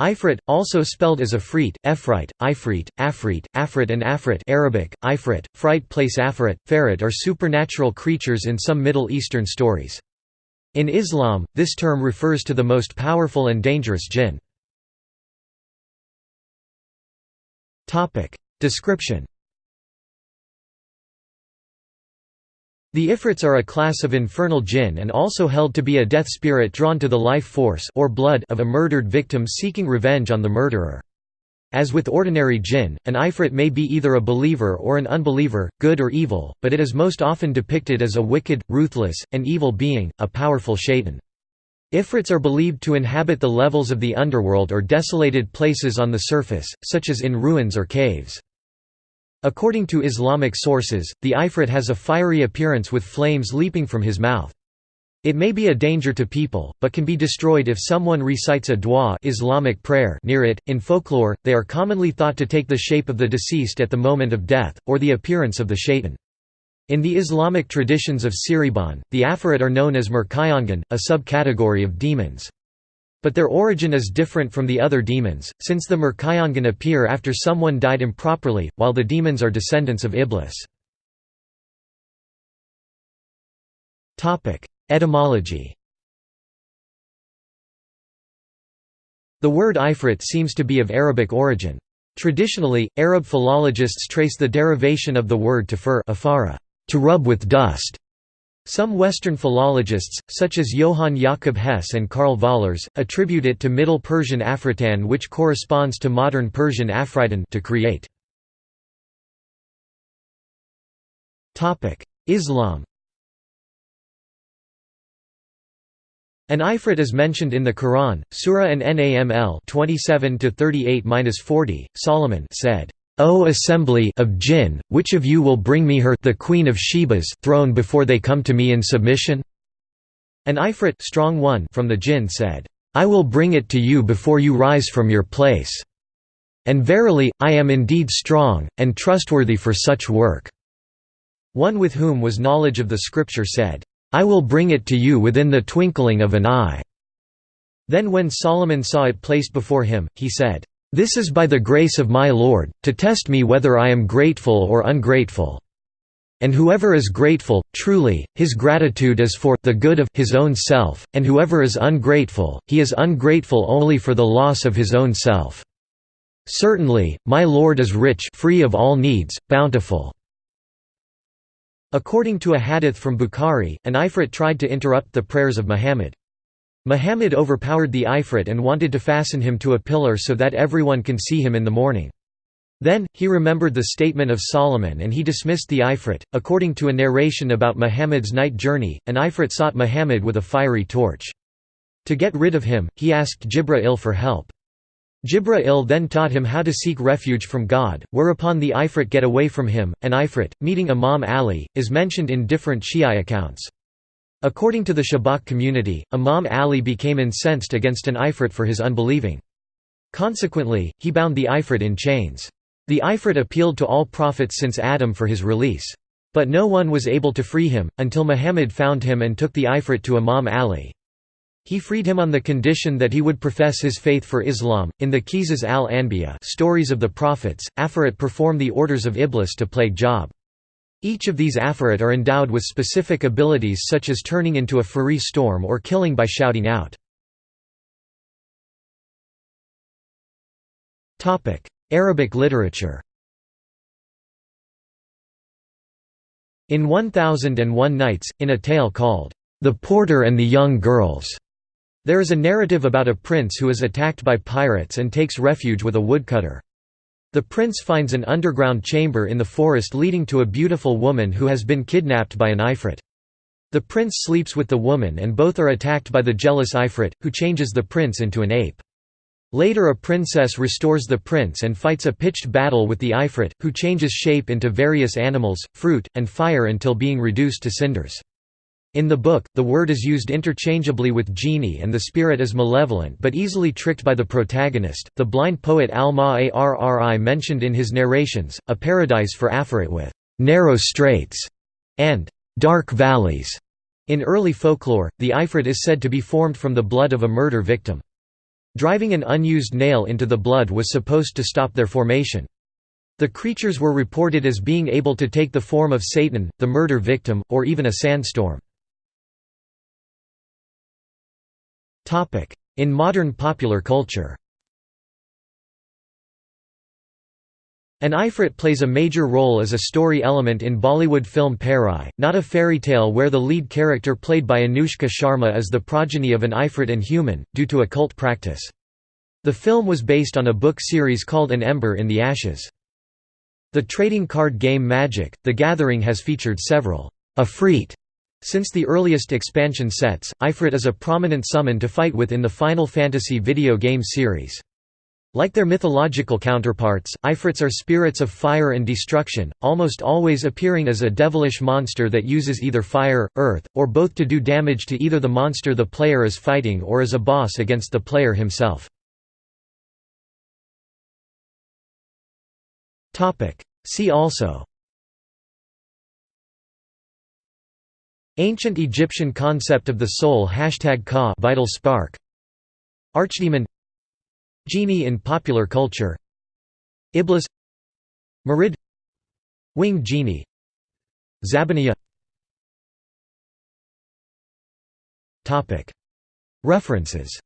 Ifrit, also spelled as Afrit, Ephrait, Ifrit, Afrit, Afrit and Afrit Arabic, Ifrit, Fright place Afrit, Ferret are supernatural creatures in some Middle Eastern stories. In Islam, this term refers to the most powerful and dangerous jinn. Description The Ifrits are a class of infernal jinn and also held to be a death spirit drawn to the life force or blood of a murdered victim seeking revenge on the murderer. As with ordinary jinn, an Ifrit may be either a believer or an unbeliever, good or evil, but it is most often depicted as a wicked, ruthless, and evil being, a powerful shaitan. Ifrits are believed to inhabit the levels of the underworld or desolated places on the surface, such as in ruins or caves. According to Islamic sources, the Ifrit has a fiery appearance with flames leaping from his mouth. It may be a danger to people, but can be destroyed if someone recites a dua Islamic prayer near it. In folklore, they are commonly thought to take the shape of the deceased at the moment of death, or the appearance of the shaitan. In the Islamic traditions of Cirebon, the Afarit are known as Murkayangan, a subcategory of demons. But their origin is different from the other demons, since the Murkayangan appear after someone died improperly, while the demons are descendants of Iblis. Etymology The word Ifrit seems to be of Arabic origin. Traditionally, Arab philologists trace the derivation of the word to fur to rub with dust, some Western philologists, such as Johann Jakob Hess and Karl Vollers, attribute it to Middle Persian Afritan which corresponds to modern Persian Afritan to create. Islam An Ifrit is mentioned in the Quran, Surah and Naml 27-38-40, Solomon said, O assembly of jinn, which of you will bring me her the queen of Sheba's throne before they come to me in submission? An Ifrit strong one from the jinn said, I will bring it to you before you rise from your place. And verily, I am indeed strong, and trustworthy for such work. One with whom was knowledge of the scripture said, I will bring it to you within the twinkling of an eye. Then when Solomon saw it placed before him, he said, this is by the grace of my Lord, to test me whether I am grateful or ungrateful. And whoever is grateful, truly, his gratitude is for the good of his own self, and whoever is ungrateful, he is ungrateful only for the loss of his own self. Certainly, my Lord is rich free of all needs, bountiful." According to a hadith from Bukhari, an Ifrit tried to interrupt the prayers of Muhammad. Muhammad overpowered the Ifrit and wanted to fasten him to a pillar so that everyone can see him in the morning. Then, he remembered the statement of Solomon and he dismissed the Ifrit. According to a narration about Muhammad's night journey, an Ifrit sought Muhammad with a fiery torch. To get rid of him, he asked Jibra'il for help. Jibra'il then taught him how to seek refuge from God, whereupon the Ifrit get away from him. An Ifrit, meeting Imam Ali, is mentioned in different Shi'i accounts. According to the Shabak community, Imam Ali became incensed against an Ifrit for his unbelieving. Consequently, he bound the Ifrit in chains. The Ifrit appealed to all prophets since Adam for his release. But no one was able to free him, until Muhammad found him and took the Ifrit to Imam Ali. He freed him on the condition that he would profess his faith for Islam. In the Qisas al-Anbiya stories of the prophets, Afarit perform the orders of Iblis to plague Job. Each of these Afarit are endowed with specific abilities such as turning into a Fury storm or killing by shouting out. Arabic literature In 1001 Nights, in a tale called, The Porter and the Young Girls, there is a narrative about a prince who is attacked by pirates and takes refuge with a woodcutter. The prince finds an underground chamber in the forest leading to a beautiful woman who has been kidnapped by an Ifrit. The prince sleeps with the woman and both are attacked by the jealous Ifrit, who changes the prince into an ape. Later a princess restores the prince and fights a pitched battle with the Ifrit, who changes shape into various animals, fruit, and fire until being reduced to cinders. In the book, the word is used interchangeably with genie and the spirit is malevolent but easily tricked by the protagonist. The blind poet Al-Ma'arri mentioned in his narrations, a paradise for Afarit with narrow straits and dark valleys. In early folklore, the Ifrit is said to be formed from the blood of a murder victim. Driving an unused nail into the blood was supposed to stop their formation. The creatures were reported as being able to take the form of Satan, the murder victim, or even a sandstorm. In modern popular culture An Ifrit plays a major role as a story element in Bollywood film Pari, not a fairy tale where the lead character played by Anushka Sharma is the progeny of an Ifrit and human, due to a cult practice. The film was based on a book series called An Ember in the Ashes. The trading card game Magic, The Gathering has featured several Afrit since the earliest expansion sets, Ifrit is a prominent summon to fight with in the Final Fantasy video game series. Like their mythological counterparts, Ifrits are spirits of fire and destruction, almost always appearing as a devilish monster that uses either fire, earth, or both to do damage to either the monster the player is fighting or as a boss against the player himself. See also Ancient Egyptian concept of the soul Hashtag Ka vital spark. Archdemon. Genie in popular culture. Iblis. Marid. Winged genie. Zabaniya References